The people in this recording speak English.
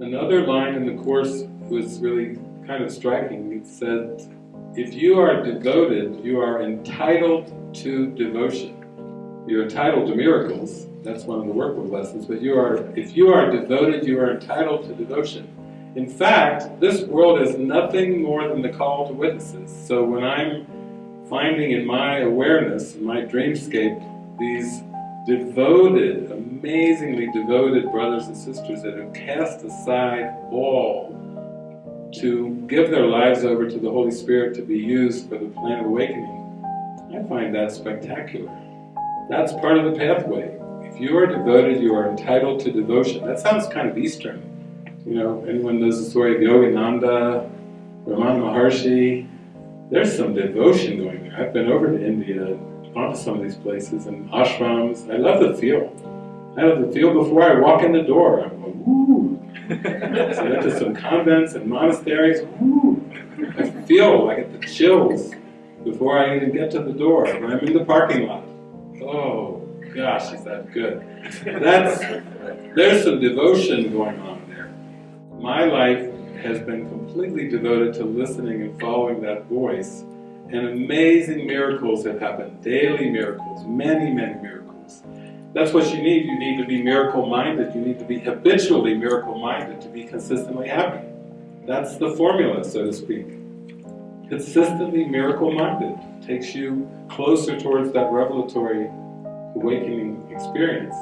Another line in the Course was really kind of striking. It said, if you are devoted, you are entitled to devotion. You're entitled to miracles, that's one of the workbook lessons, but you are, if you are devoted, you are entitled to devotion. In fact, this world is nothing more than the call to witnesses. So when I'm finding in my awareness, in my dreamscape, these devoted, amazingly devoted brothers and sisters that have cast aside all to give their lives over to the Holy Spirit to be used for the plan of awakening, I find that spectacular. That's part of the pathway. If you are devoted, you are entitled to devotion. That sounds kind of Eastern. You know, anyone knows the story of Yogananda, Ramana Maharshi? There's some devotion going there. I've been over to India, gone to some of these places and ashrams. I love the feel. I love the feel before I walk in the door. I'm going, woo! so I went to some convents and monasteries, woo! I feel, I get the chills before I even get to the door, when I'm in the parking lot. Oh, gosh, is that good. That's, there's some devotion going on there. my life has been completely devoted to listening and following that voice, and amazing miracles have happened, daily miracles, many, many miracles. That's what you need, you need to be miracle-minded, you need to be habitually miracle-minded to be consistently happy. That's the formula, so to speak. Consistently miracle-minded takes you closer towards that revelatory awakening experience.